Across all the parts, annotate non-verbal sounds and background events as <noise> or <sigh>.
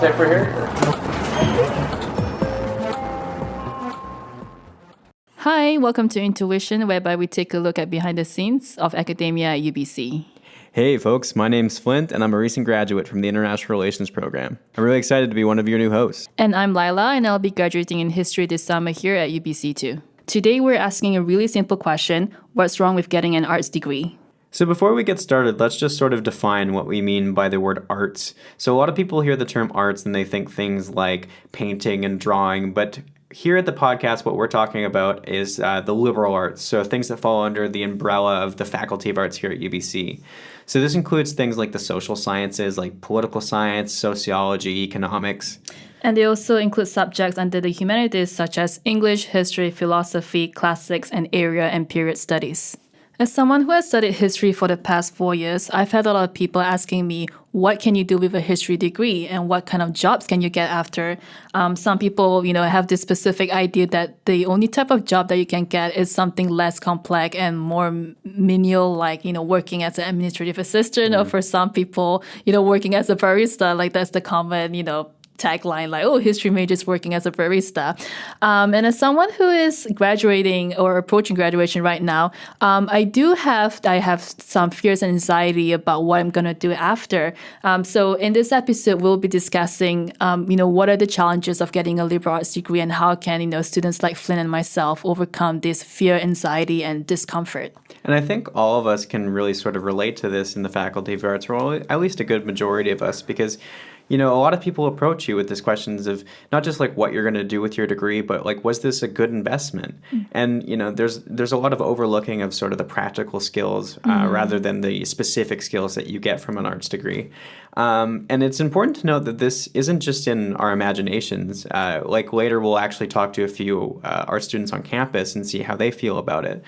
wallpaper here? Hi, welcome to Intuition, whereby we take a look at behind the scenes of academia at UBC. Hey folks, my name's Flint and I'm a recent graduate from the International Relations program. I'm really excited to be one of your new hosts. And I'm Lila, and I'll be graduating in history this summer here at UBC too. Today we're asking a really simple question What's wrong with getting an arts degree? So before we get started, let's just sort of define what we mean by the word arts. So a lot of people hear the term arts and they think things like painting and drawing, but here at the podcast, what we're talking about is uh, the liberal arts, so things that fall under the umbrella of the Faculty of Arts here at UBC. So this includes things like the social sciences, like political science, sociology, economics. And they also include subjects under the humanities such as English, history, philosophy, classics, and area and period studies. As someone who has studied history for the past four years, I've had a lot of people asking me, what can you do with a history degree and what kind of jobs can you get after? Um, some people, you know, have this specific idea that the only type of job that you can get is something less complex and more menial, like, you know, working as an administrative assistant, mm. or for some people, you know, working as a barista, like that's the common, you know, tagline like, oh, history majors working as a barista. Um, and as someone who is graduating or approaching graduation right now, um, I do have I have some fears and anxiety about what I'm gonna do after. Um, so in this episode, we'll be discussing, um, you know, what are the challenges of getting a liberal arts degree and how can you know students like Flint and myself overcome this fear, anxiety, and discomfort. And I think all of us can really sort of relate to this in the Faculty of Arts, or at least a good majority of us, because you know, a lot of people approach you with these questions of not just like what you're going to do with your degree, but like was this a good investment? Mm-hmm. And you know, there's there's a lot of overlooking of sort of the practical skills uh, mm-hmm. rather than the specific skills that you get from an arts degree. Um, and it's important to note that this isn't just in our imaginations. Uh, like later, we'll actually talk to a few uh, art students on campus and see how they feel about it.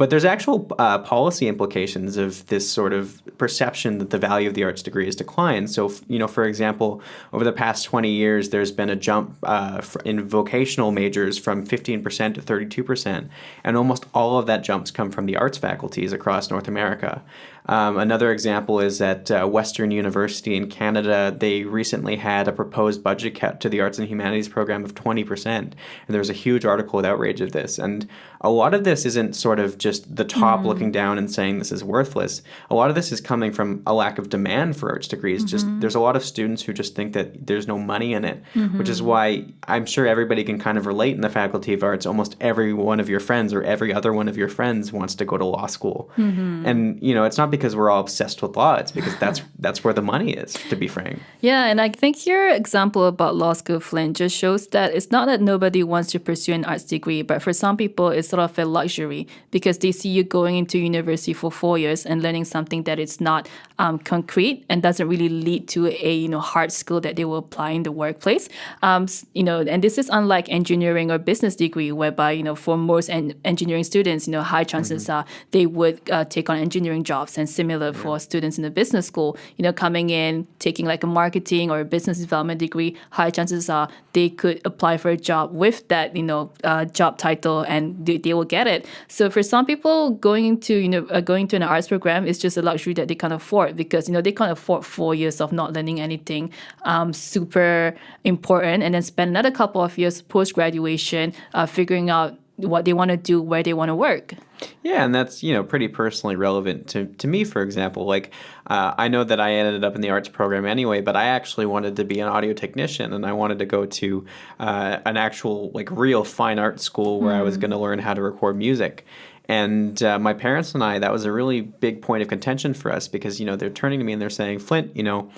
But there's actual uh, policy implications of this sort of perception that the value of the arts degree has declined. So, you know, for example, over the past 20 years, there's been a jump uh, in vocational majors from 15% to 32%, and almost all of that jumps come from the arts faculties across North America. Um, another example is at uh, Western University in Canada, they recently had a proposed budget cut to the arts and humanities program of 20%. And there was a huge article with outrage of this. And a lot of this isn't sort of just the top mm. looking down and saying this is worthless. A lot of this is coming from a lack of demand for arts degrees. Mm-hmm. Just there's a lot of students who just think that there's no money in it, mm-hmm. which is mm-hmm. why I'm sure everybody can kind of relate in the faculty of arts. Almost every one of your friends or every other one of your friends wants to go to law school. Mm-hmm. And you know, it's not because we're all obsessed with law, it's because that's <laughs> that's where the money is, to be frank. Yeah, and I think your example about law school Flint just shows that it's not that nobody wants to pursue an arts degree, but for some people it's sort of a luxury because they see you going into university for four years and learning something that is not um, concrete and doesn't really lead to a you know hard skill that they will apply in the workplace. Um, you know, and this is unlike engineering or business degree, whereby you know for most en- engineering students, you know, high chances mm-hmm. are they would uh, take on engineering jobs, and similar yeah. for students in the business school, you know, coming in taking like a marketing or a business development degree, high chances are they could apply for a job with that you know uh, job title and they, they will get it. So for some people, going into you know uh, going to an arts program is just a luxury that they can't afford because you know they can't afford four years of not learning anything um, super important, and then spend another couple of years post graduation uh, figuring out what they want to do, where they want to work. Yeah, and that's you know pretty personally relevant to, to me. For example, like uh, I know that I ended up in the arts program anyway, but I actually wanted to be an audio technician, and I wanted to go to uh, an actual like real fine art school where mm. I was hmm. going to learn how to record music. And uh, my parents and I, that was a really big point of contention for us because you know they're turning to me and they're saying, Flint, you know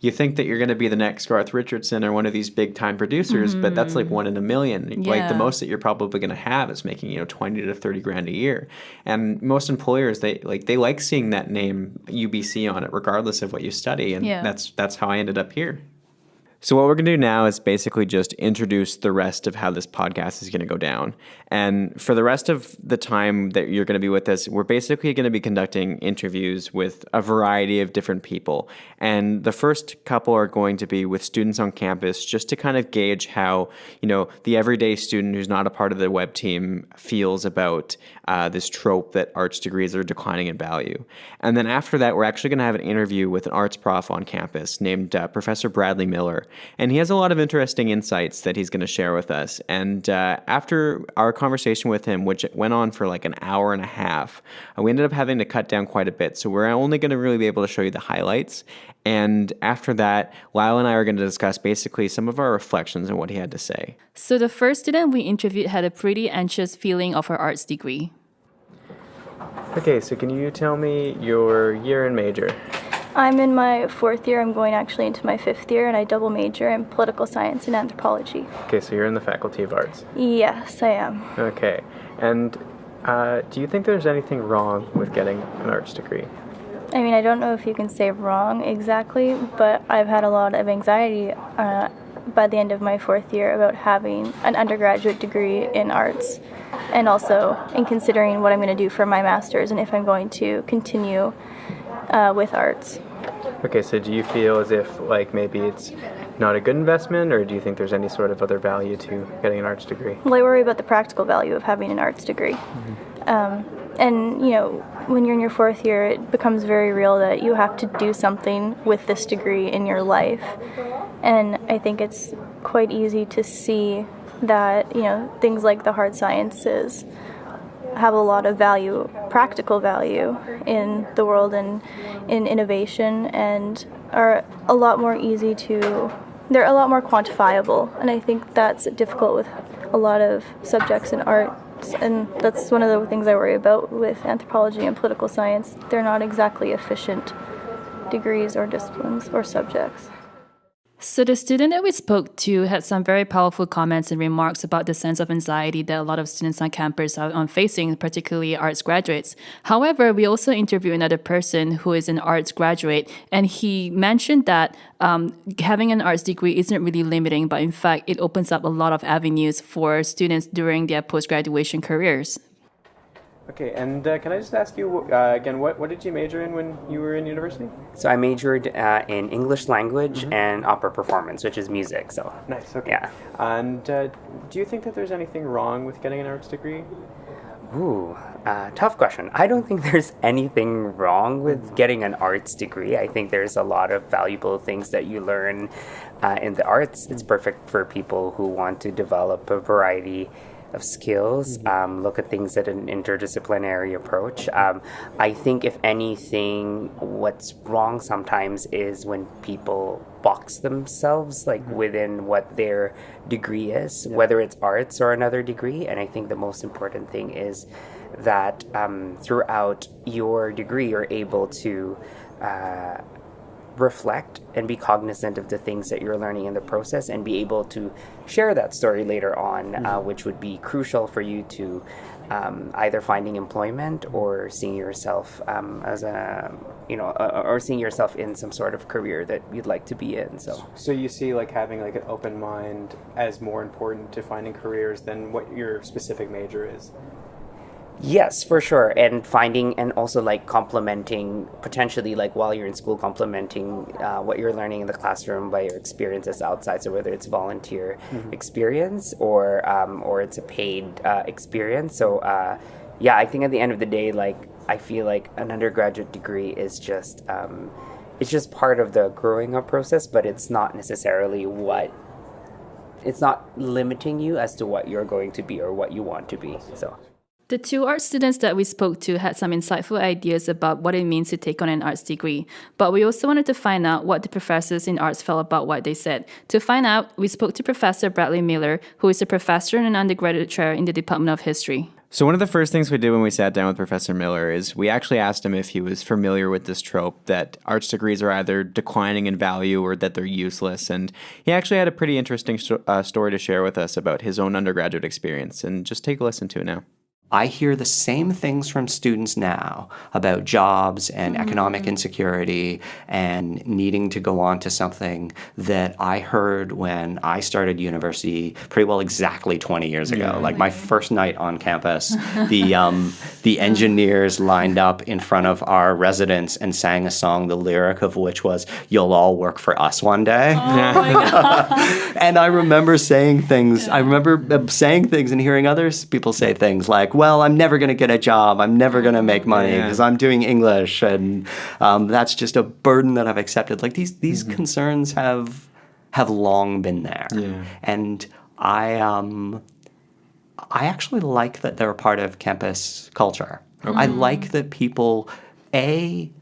you think that you're going to be the next Garth Richardson or one of these big time producers, mm-hmm. but that's like one in a million. Yeah. Like the most that you're probably going to have is making you know twenty to thirty grand a year. And most employers they like they like seeing that name UBC on it, regardless of what you study. And yeah. that's that's how I ended up here. So, what we're going to do now is basically just introduce the rest of how this podcast is going to go down. And for the rest of the time that you're going to be with us, we're basically going to be conducting interviews with a variety of different people. And the first couple are going to be with students on campus just to kind of gauge how, you know, the everyday student who's not a part of the web team feels about uh, this trope that arts degrees are declining in value. And then after that, we're actually going to have an interview with an arts prof on campus named uh, Professor Bradley Miller. And he has a lot of interesting insights that he's going to share with us. And uh, after our conversation with him, which went on for like an hour and a half, uh, we ended up having to cut down quite a bit. So we're only going to really be able to show you the highlights. And after that, Lila and I are going to discuss basically some of our reflections on what he had to say. So the first student we interviewed had a pretty anxious feeling of her arts degree. Okay, so can you tell me your year and major? I'm in my fourth year. I'm going actually into my fifth year, and I double major in political science and anthropology. Okay, so you're in the Faculty of Arts. Yes, I am. Okay, and uh, do you think there's anything wrong with getting an arts degree? I mean, I don't know if you can say wrong exactly, but I've had a lot of anxiety uh, by the end of my fourth year about having an undergraduate degree in arts and also in considering what I'm going to do for my master's and if I'm going to continue uh, with arts. Okay, so do you feel as if like maybe it's not a good investment, or do you think there's any sort of other value to getting an arts degree? Well, I worry about the practical value of having an arts degree. Mm-hmm. Um, and you know, when you're in your fourth year, it becomes very real that you have to do something with this degree in your life. And I think it's quite easy to see that you know things like the hard sciences have a lot of value, practical value in the world and in innovation, and are a lot more easy to. They're a lot more quantifiable, and I think that's difficult with a lot of subjects in art. And that's one of the things I worry about with anthropology and political science. They're not exactly efficient degrees or disciplines or subjects. So, the student that we spoke to had some very powerful comments and remarks about the sense of anxiety that a lot of students on campus are facing, particularly arts graduates. However, we also interviewed another person who is an arts graduate, and he mentioned that um, having an arts degree isn't really limiting, but in fact, it opens up a lot of avenues for students during their post graduation careers. Okay, and uh, can I just ask you uh, again, what, what did you major in when you were in university? So I majored uh, in English language mm-hmm. and opera performance, which is music. So nice. Okay. Yeah. And uh, do you think that there's anything wrong with getting an arts degree? Ooh, uh, tough question. I don't think <laughs> there's anything wrong with getting an arts degree. I think there's a lot of valuable things that you learn uh, in the arts. It's perfect for people who want to develop a variety of skills, mm-hmm. um, look at things at an interdisciplinary approach. Um, I think, if anything, what's wrong sometimes is when people box themselves like mm-hmm. within what their degree is, yeah. whether it's arts or another degree. And I think the most important thing is that um, throughout your degree, you're able to. Uh, reflect and be cognizant of the things that you're learning in the process and be able to share that story later on, uh, mm-hmm. uh, which would be crucial for you to um, either finding employment or seeing yourself um, as a you know uh, or seeing yourself in some sort of career that you'd like to be in so so you see like having like an open mind as more important to finding careers than what your specific major is Yes, for sure. And finding and also like complementing potentially like while you're in school, complementing uh, what you're learning in the classroom by your experiences outside. So whether it's volunteer mm-hmm. experience or um, or it's a paid uh, experience. So uh, yeah, I think at the end of the day, like I feel like an undergraduate degree is just um, it's just part of the growing up process, but it's not necessarily what it's not limiting you as to what you're going to be or what you want to be. So. The two art students that we spoke to had some insightful ideas about what it means to take on an arts degree, but we also wanted to find out what the professors in arts felt about what they said. To find out, we spoke to Professor Bradley Miller, who is a professor and an undergraduate chair in the Department of History. So, one of the first things we did when we sat down with Professor Miller is we actually asked him if he was familiar with this trope that arts degrees are either declining in value or that they're useless. And he actually had a pretty interesting uh, story to share with us about his own undergraduate experience. And just take a listen to it now. I hear the same things from students now about jobs and mm-hmm. economic insecurity and needing to go on to something that I heard when I started university pretty well exactly 20 years ago. Yeah. Like my first night on campus, <laughs> the um, the engineers lined up in front of our residence and sang a song, the lyric of which was "You'll all work for us one day." Oh <laughs> and I remember saying things. I remember uh, saying things and hearing others people say things like well, I'm never going to get a job. I'm never going to make money because yeah. I'm doing English, and um, that's just a burden that I've accepted. Like these these mm-hmm. concerns have have long been there. Yeah. And I um, I actually like that they're a part of campus culture. I like that people a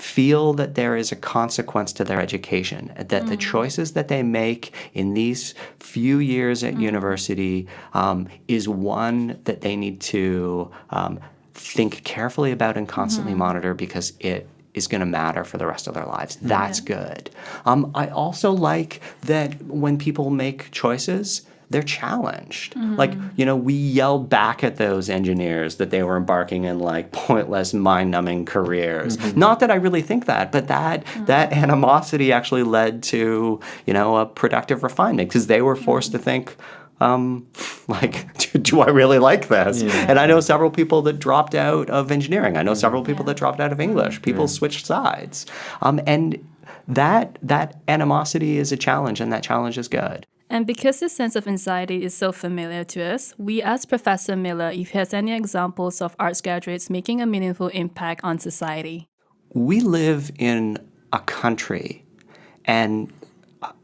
feel that there is a consequence to their education, that the choices that they make in these few years at university um, is one that they need to um, think carefully about and constantly monitor because it is going to matter for the rest of their lives. That's good. Um, I also like that when people make choices, they're challenged. Mm-hmm. Like, you know, we yelled back at those engineers that they were embarking in like pointless, mind-numbing careers. Mm-hmm. Not that I really think that, but that mm-hmm. that animosity actually led to, you know, a productive refinement because they were forced to think um, <laughs> like, <laughs> do, do I really like this? And I know several people that dropped out of engineering. I know several people that dropped out of English. People switched sides, um, and that that animosity is a challenge, and that challenge is good. And because this sense of anxiety is so familiar to us, we asked Professor Miller if he has any examples of arts graduates making a meaningful impact on society. we live in a country and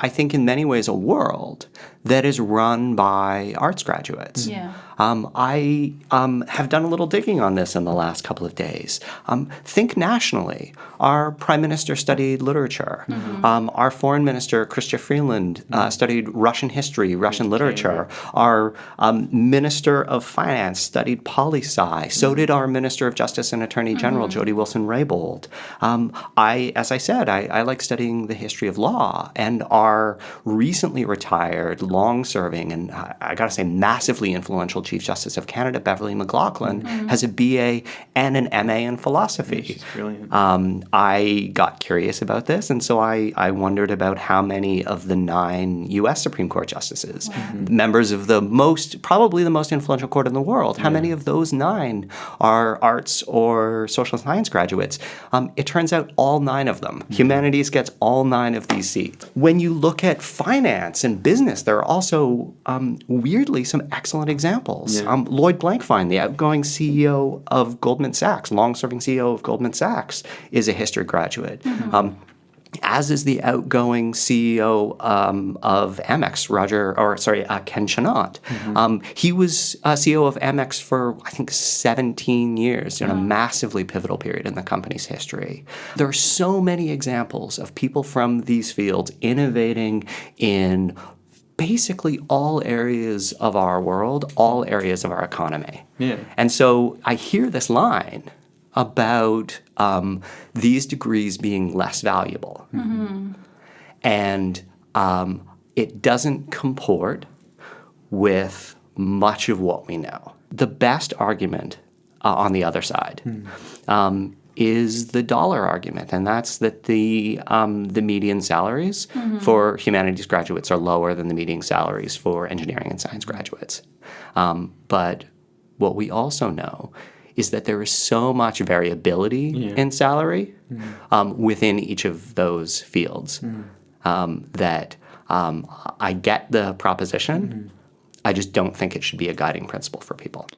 I think in many ways a world that is run by arts graduates. Yeah. Um, I um, have done a little digging on this in the last couple of days. Um, think nationally. Our prime minister studied literature. Um, our foreign minister, Chrystia Freeland, uh, studied Russian history, Russian literature. Our um, minister of finance studied poli sci. So did our minister of justice and attorney general, Jody Wilson-Raybould. Um, I, as I said, I, I like studying the history of law. And our recently retired, long-serving, and I, I got to say, massively influential Chief Justice of Canada, Beverley McLachlin, has a BA and an MA in philosophy. She's brilliant. Um, I got curious about this, and so I, I wondered about how many of the nine U.S. Supreme Court justices, members of the most, probably the most influential court in the world, how many of those nine are arts or social science graduates? Um, it turns out all nine of them. Humanities gets all nine of these seats. When you look at finance and business, there are also um, weirdly some excellent examples. Um, Lloyd Blankfein, the outgoing CEO of Goldman Sachs, long-serving CEO of Goldman Sachs, is a history graduate. Um, as is the outgoing CEO um, of Amex, Roger, or sorry, uh, Ken Chenault. Um, he was uh, CEO of Amex for I think 17 years in a massively pivotal period in the company's history. There are so many examples of people from these fields innovating in basically all areas of our world, all areas of our economy. Yeah. And so I hear this line about um, these degrees being less valuable. And um, it doesn't comport with much of what we know. The best argument uh, on the other side um, is the dollar argument, and that's that the um, the median salaries for humanities graduates are lower than the median salaries for engineering and science graduates. Um, but what we also know is that there is so much variability in salary um, within each of those fields um, that um, I get the proposition. I just don't think it should be a guiding principle for people.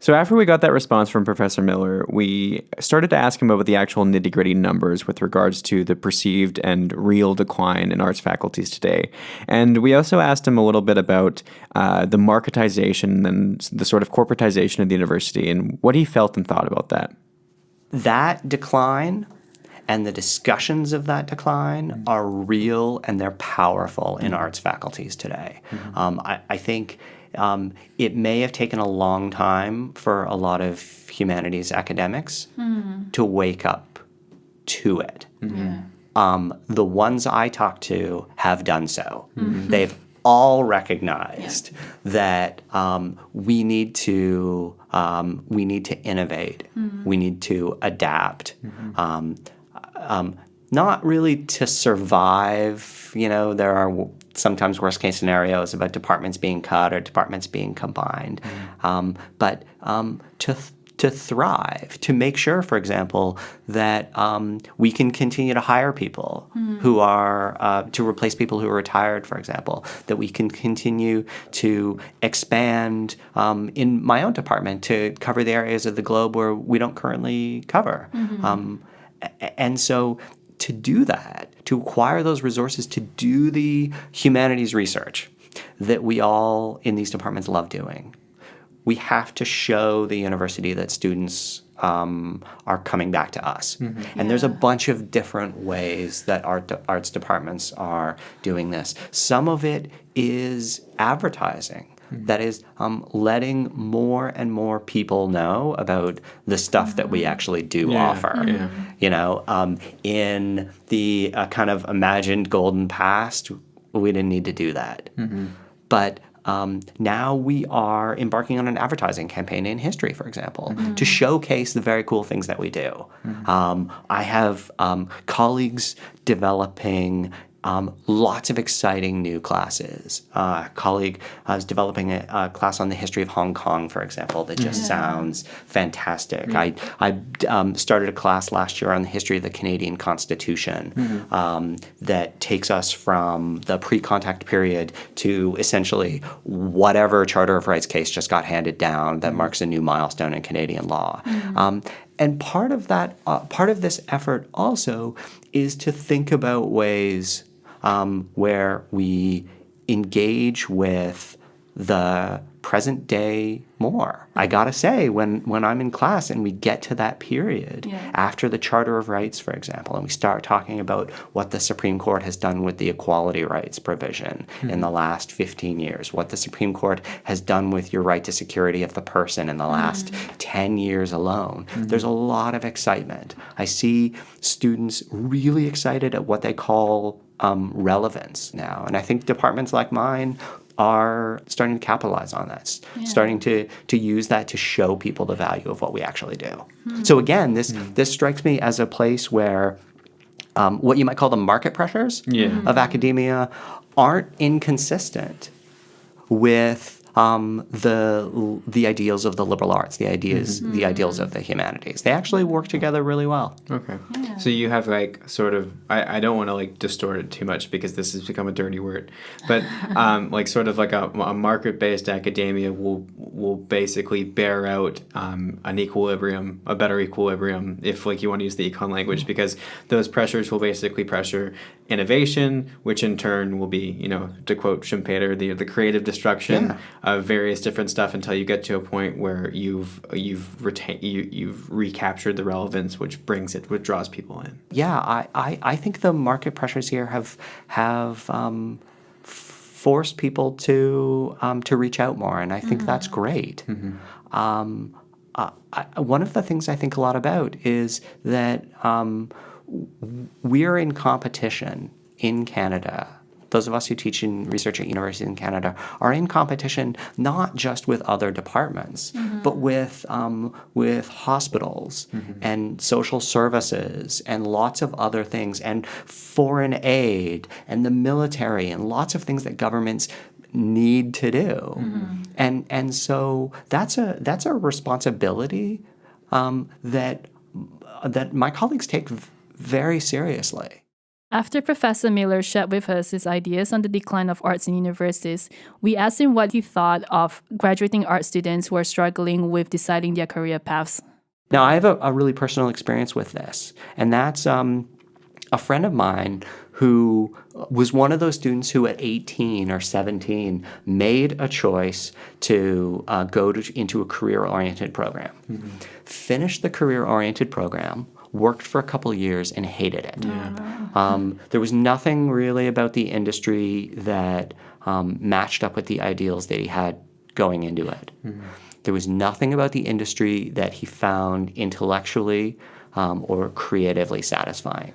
So after we got that response from Professor Miller, we started to ask him about the actual nitty gritty numbers with regards to the perceived and real decline in arts faculties today. And we also asked him a little bit about uh, the marketization and the sort of corporatization of the university and what he felt and thought about that. That decline and the discussions of that decline are real and they're powerful in arts faculties today. Um, I, I think um, it may have taken a long time for a lot of humanities academics to wake up to it. Um, the ones I talk to have done so. They've all recognized that um, we need to um, we need to innovate. We need to adapt. Not really to survive. You know, there are sometimes worst case scenarios about departments being cut or departments being combined, um, but um, to th- to thrive, to make sure, for example, that um, we can continue to hire people who are uh, to replace people who are retired, for example, that we can continue to expand um, in my own department to cover the areas of the globe where we don't currently cover. Um, and so to do that, to acquire those resources to do the humanities research that we all in these departments love doing, we have to show the university that students um, are coming back to us. And there's a bunch of different ways that art arts departments are doing this. Some of it is advertising. That is um, letting more and more people know about the stuff that we actually do Yeah, offer. yeah. You know, um, in the uh, kind of imagined golden past, we didn't need to do that. But um, now we are embarking on an advertising campaign in history, for example, to showcase the very cool things that we do. Um, I have um, colleagues developing um, lots of exciting new classes. Uh, a colleague uh, is developing a, a class on the history of Hong Kong, for example, that just sounds fantastic. I, I um, started a class last year on the history of the Canadian Constitution um, that takes us from the pre contact period to essentially whatever Charter of Rights case just got handed down that marks a new milestone in Canadian law. Um, and part of that, uh, part of this effort also is to think about ways um, where we engage with the present day more. I mm-hmm. gotta say, when when I'm in class and we get to that period Yeah. after the Charter of Rights, for example, and we start talking about what the Supreme Court has done with the equality rights provision hmm. in the last 15 years, what the Supreme Court has done with your right to security of the person in the hmm. last 10 years alone. Hmm. There's a lot of excitement. I see students really excited at what they call um, relevance now. And I think departments like mine are starting to capitalize on that, s- starting to to use that to show people the value of what we actually do. So again, this this strikes me as a place where um, what you might call the market pressures Yeah. of academia aren't inconsistent with um, the the ideals of the liberal arts, the ideas the ideals of the humanities. They actually work together really well. Okay. So you have like sort of I, I don't want to like distort it too much because this has become a dirty word, but <laughs> um, like sort of like a, a market based academia will will basically bear out um, an equilibrium, a better equilibrium, if like you want to use the econ language, because those pressures will basically pressure innovation, which in turn will be you know to quote Schumpeter, the the creative destruction Yeah. of various different stuff until you get to a point where you've you've retained you you've recaptured the relevance, which brings it, which draws people in. Yeah, I, I, I think the market pressures here have have um, forced people to um, to reach out more, and I think that's great. Um, uh, I, one of the things I think a lot about is that um, we're in competition in Canada. Those of us who teach in research at universities in Canada are in competition not just with other departments, but with um, with hospitals and social services and lots of other things and foreign aid and the military and lots of things that governments need to do. And and so that's a that's a responsibility um, that that my colleagues take very seriously. After Professor Miller shared with us his ideas on the decline of arts in universities, we asked him what he thought of graduating art students who are struggling with deciding their career paths. Now, I have a, a really personal experience with this, and that's um, a friend of mine who was one of those students who, at 18 or 17, made a choice to uh, go to, into a career oriented program, finished the career oriented program. Worked for a couple years and hated it. Um, there was nothing really about the industry that um, matched up with the ideals that he had going into it. There was nothing about the industry that he found intellectually um, or creatively satisfying.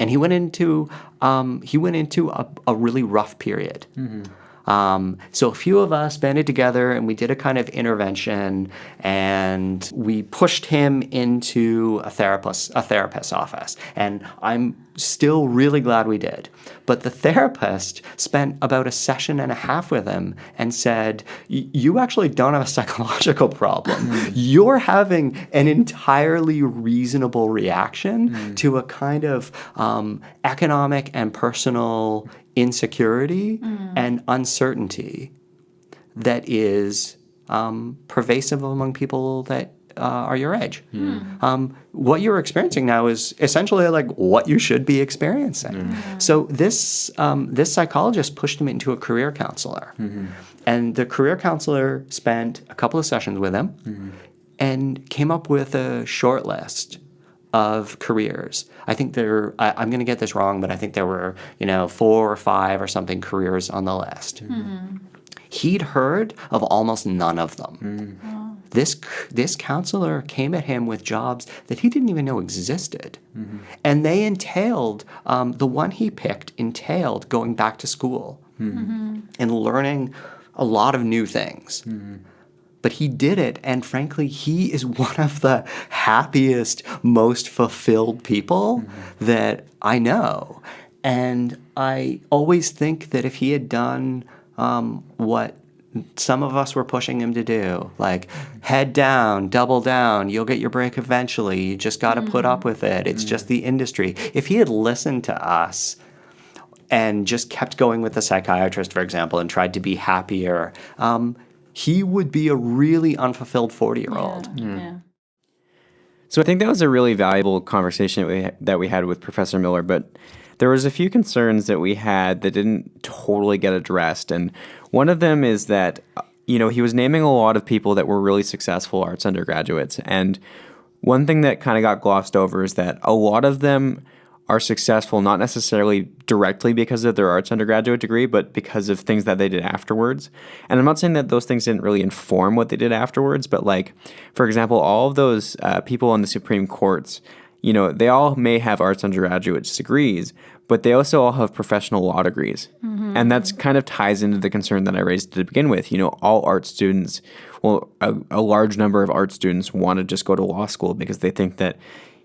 And he went into um, he went into a, a really rough period. Um, so a few of us banded together and we did a kind of intervention and we pushed him into a therapist a therapist's office. And I'm still really glad we did. But the therapist spent about a session and a half with him and said, "You actually don't have a psychological problem. You're having an entirely reasonable reaction to a kind of um, economic and personal insecurity and uncertainty that is um, pervasive among people that uh, are your age. Um, what you're experiencing now is essentially like what you should be experiencing. So this um, this psychologist pushed him into a career counselor, and the career counselor spent a couple of sessions with him, and came up with a short list of careers. I think there. I, I'm going to get this wrong, but I think there were you know four or five or something careers on the list. Hmm. He'd heard of almost none of them. Hmm. This c- this counselor came at him with jobs that he didn't even know existed, hmm. and they entailed um, the one he picked entailed going back to school and learning a lot of new things but he did it and frankly he is <laughs> one of the happiest most fulfilled people that i know. And i always think that if he had done um, what some of us were pushing him to do like head down double down you'll get your break eventually you just got to put up with it. It's just the industry. If he had listened to us and just kept going with the psychiatrist, for example, and tried to be happier, um, he would be a really unfulfilled 40 year old. Hmm. Yeah. So I think that was a really valuable conversation that we, that we had with Professor Miller, but there was a few concerns that we had that didn't totally get addressed. And one of them is that, you know, he was naming a lot of people that were really successful arts undergraduates. And one thing that kind of got glossed over is that a lot of them are successful not necessarily directly because of their arts undergraduate degree, but because of things that they did afterwards. And I'm not saying that those things didn't really inform what they did afterwards, but like, for example, all of those uh, people on the Supreme Courts, you know, they all may have arts undergraduate degrees, but they also all have professional law degrees. And that's kind of ties into the concern that I raised to begin with. You know, all art students, well, a, a large number of art students want to just go to law school because they think that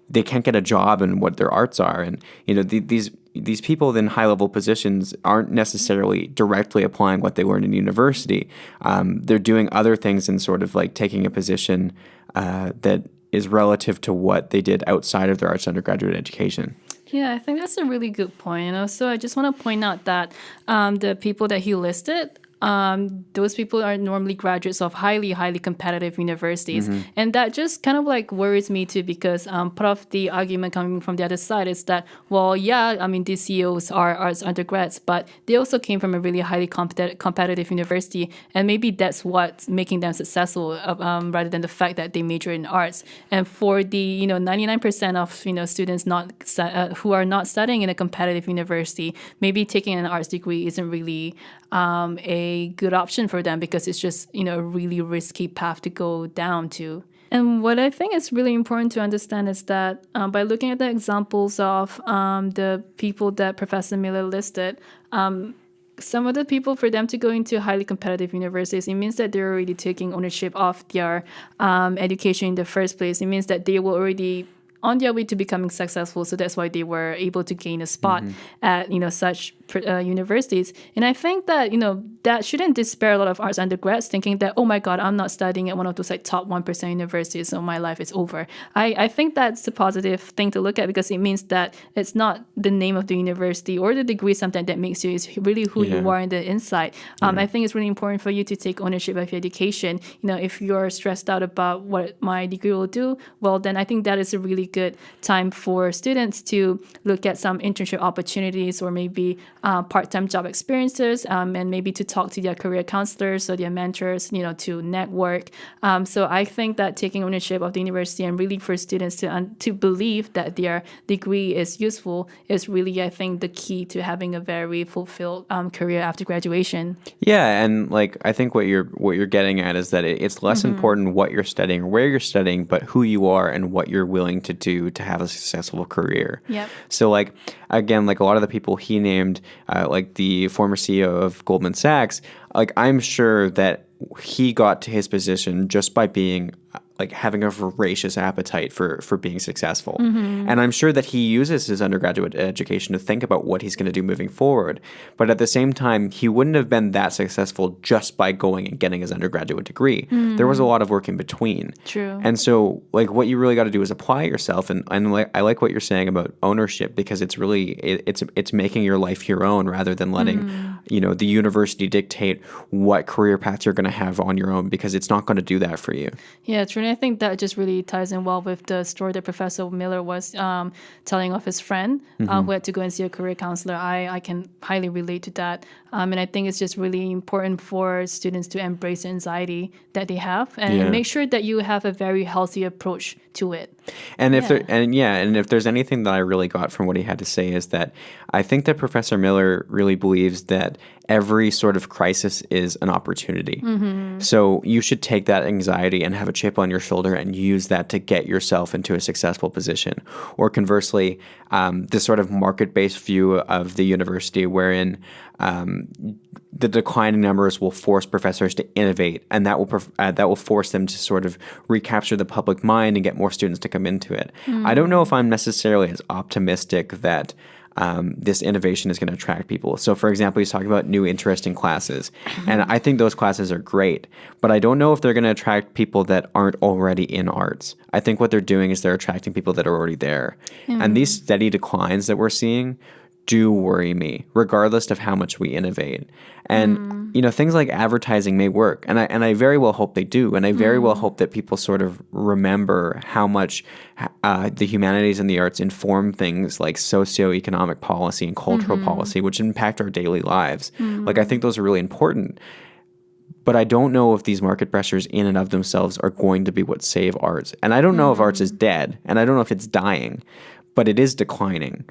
they can't get a job in what their arts are. And, you know, the, these these people in high level positions aren't necessarily directly applying what they learned in university. Um, they're doing other things and sort of like taking a position uh, that is relative to what they did outside of their arts undergraduate education. Yeah, I think that's a really good point. And also, I just want to point out that um, the people that he listed, um, those people are normally graduates of highly, highly competitive universities. And that just kind of like worries me too, because um, part of the argument coming from the other side is that, well, yeah, I mean, these CEOs are arts undergrads, but they also came from a really highly competi- competitive university. And maybe that's what's making them successful um, rather than the fact that they major in arts. And for the, you know, 99% of, you know, students not uh, who are not studying in a competitive university, maybe taking an arts degree isn't really um, a good option for them because it's just you know a really risky path to go down to. And what I think is really important to understand is that um, by looking at the examples of um, the people that Professor Miller listed, um, some of the people for them to go into highly competitive universities, it means that they're already taking ownership of their um, education in the first place. It means that they were already on their way to becoming successful. So that's why they were able to gain a spot at you know such uh, universities. And I think that you know that shouldn't despair a lot of arts undergrads thinking that oh my god I'm not studying at one of those like top one percent universities, so my life is over. I I think that's a positive thing to look at because it means that it's not the name of the university or the degree something that makes you is really who you are in the inside. Um, I think it's really important for you to take ownership of your education. You know, if you're stressed out about what my degree will do, well, then I think that is a really good time for students to look at some internship opportunities or maybe uh, part-time job experiences, um, and maybe to talk to their career counselors or their mentors. You know, to network. Um, so I think that taking ownership of the university and really for students to un- to believe that their degree is useful is really, I think, the key to having a very fulfilled um, career after graduation. Yeah, and like I think what you're what you're getting at is that it, it's less important what you're studying or where you're studying, but who you are and what you're willing to do to have a successful career. Yep. So like again, like a lot of the people he named, uh, like the former CEO of Goldman Sachs, like I'm sure that he got to his position just by being like having a voracious appetite for for being successful. Mm-hmm. And I'm sure that he uses his undergraduate education to think about what he's going to do moving forward. But at the same time, he wouldn't have been that successful just by going and getting his undergraduate degree. There was a mm. lot of work in between. True. And so like what you really got to do is apply yourself and and like I like what you're saying about ownership because it's really it, it's it's making your life your own rather than letting mm. you know the university dictate what career path you're going to have on your own because it's not going to do that for you. Yeah, I think that just really ties in well with the story that Professor Miller was um, telling of his friend uh, who had to go and see a career counselor. I, I can highly relate to that. Um, and I think it's just really important for students to embrace the anxiety that they have and Yeah. make sure that you have a very healthy approach to it. And if there and yeah, and if there's anything that I really got from what he had to say is that I think that Professor Miller really believes that every sort of crisis is an opportunity. So you should take that anxiety and have a chip on your shoulder and use that to get yourself into a successful position. Or conversely, um, this sort of market-based view of the university wherein um, the declining numbers will force professors to innovate, and that will uh, that will force them to sort of recapture the public mind and get more students to come into it. I don't know if I'm necessarily as optimistic that. Um, this innovation is going to attract people. So, for example, he's talking about new interesting classes, and I think those classes are great. But I don't know if they're going to attract people that aren't already in arts. I think what they're doing is they're attracting people that are already there, and these steady declines that we're seeing do worry me, regardless of how much we innovate. And mm. you know, things like advertising may work, and I and I very well hope they do, and I very well mm. hope that people sort of remember how much uh, the humanities and the arts inform things like socioeconomic policy and cultural mm-hmm. policy, which impact our daily lives. Like I mm. think those are really important. But I don't know if these market pressures in and of themselves are going to be what save arts. And I don't know if arts is dead, and I don't know if it's dying, but it is declining.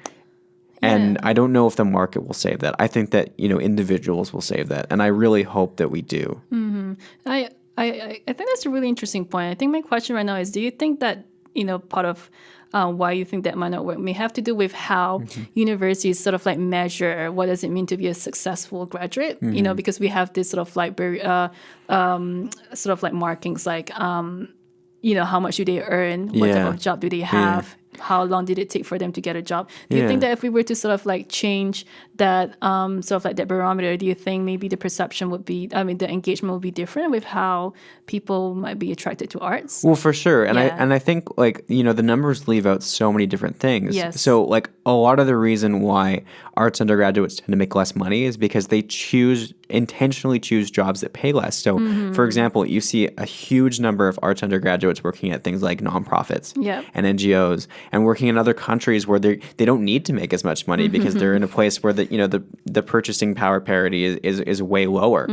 And I don't know if the market will save that. I think that, you know, individuals will save that. And I really hope that we do. I, I, I I think that's a really interesting point. I think my question right now is do you think that, you know, part of uh, why you think that might not work may have to do with how universities sort of like measure what does it mean to be a successful graduate? You know, because we have this sort of like very, uh, um, sort of like markings like, um, you know, how much do they earn? What Yeah. type of job do they have? How long did it take for them to get a job? Do you think that if we were to sort of like change that um, sort of like that barometer, do you think maybe the perception would be, I mean, the engagement would be different with how people might be attracted to arts? Well, for sure, and I and I think like you know the numbers leave out so many different things. Yes. So like a lot of the reason why arts undergraduates tend to make less money is because they choose intentionally choose jobs that pay less. So, Mm-hmm. for example, you see a huge number of arts undergraduates working at things like nonprofits Yep. and NGOs, and working in other countries where they they don't need to make as much money because they're in a place where the you know the the purchasing power parity is is, is way lower.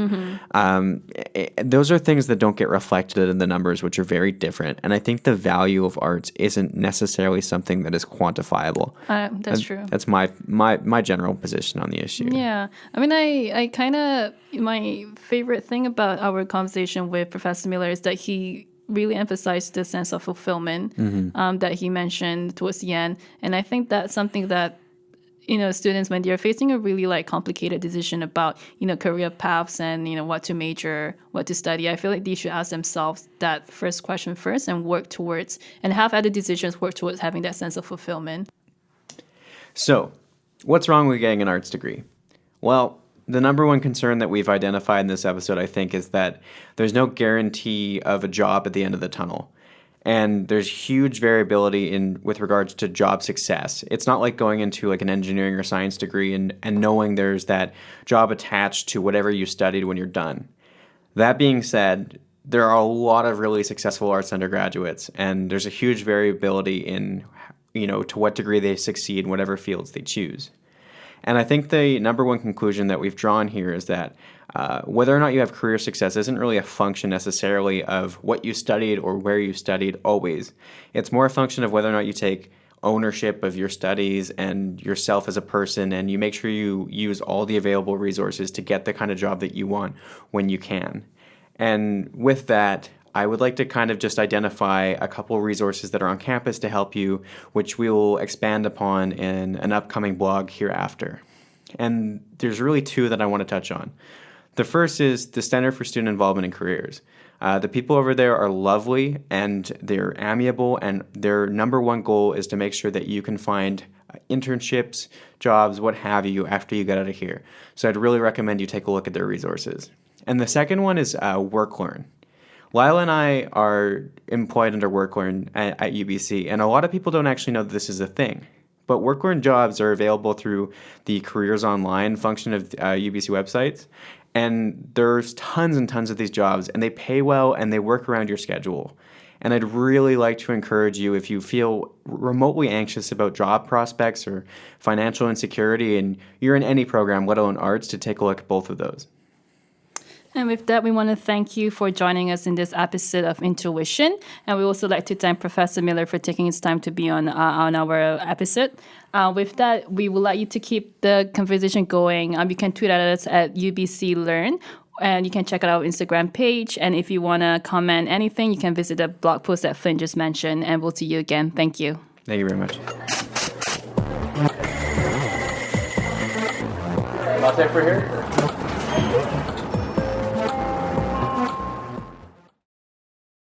Um, i- i- those are things that don't get reflected in the numbers, which are very different. And I think the value of arts isn't necessarily something that is quantifiable. Uh, that's true. That's my my my general position on the issue. Yeah, I mean, I I kind of my favorite thing about our conversation with Professor Miller is that he really emphasized the sense of fulfillment um, that he mentioned towards the end, and I think that's something that you know students when they're facing a really like complicated decision about you know career paths and you know what to major what to study i feel like they should ask themselves that first question first and work towards and have other decisions work towards having that sense of fulfillment. So, what's wrong with getting an arts degree? Well, the number one concern that we've identified in this episode, I think, is that there's no guarantee of a job at the end of the tunnel. And there's huge variability in with regards to job success. It's not like going into like an engineering or science degree and, and knowing there's that job attached to whatever you studied when you're done. That being said, there are a lot of really successful arts undergraduates, and there's a huge variability in, you know, to what degree they succeed in whatever fields they choose. And I think the number one conclusion that we've drawn here is that uh, whether or not you have career success isn't really a function necessarily of what you studied or where you studied always. It's more a function of whether or not you take ownership of your studies and yourself as a person and you make sure you use all the available resources to get the kind of job that you want when you can. And with that, I would like to kind of just identify a couple resources that are on campus to help you, which we will expand upon in an upcoming blog hereafter. And there's really two that I want to touch on. The first is the Center for Student Involvement in Careers. Uh, the people over there are lovely and they're amiable, and their number one goal is to make sure that you can find uh, internships, jobs, what have you, after you get out of here. So I'd really recommend you take a look at their resources. And the second one is uh, WorkLearn. Lila and I are employed under WorkLearn at, at UBC, and a lot of people don't actually know that this is a thing. But WorkLearn jobs are available through the Careers Online function of uh, UBC websites, and there's tons and tons of these jobs, and they pay well and they work around your schedule. And I'd really like to encourage you if you feel remotely anxious about job prospects or financial insecurity and you're in any program, let alone arts, to take a look at both of those. And with that, we want to thank you for joining us in this episode of Intuition. And we also like to thank Professor Miller for taking his time to be on, uh, on our episode. Uh, with that, we would like you to keep the conversation going. Um, you can tweet at us at UBC Learn and you can check out our Instagram page. And if you want to comment anything, you can visit the blog post that Flint just mentioned. And we'll see you again. Thank you. Thank you very much. Latte for here?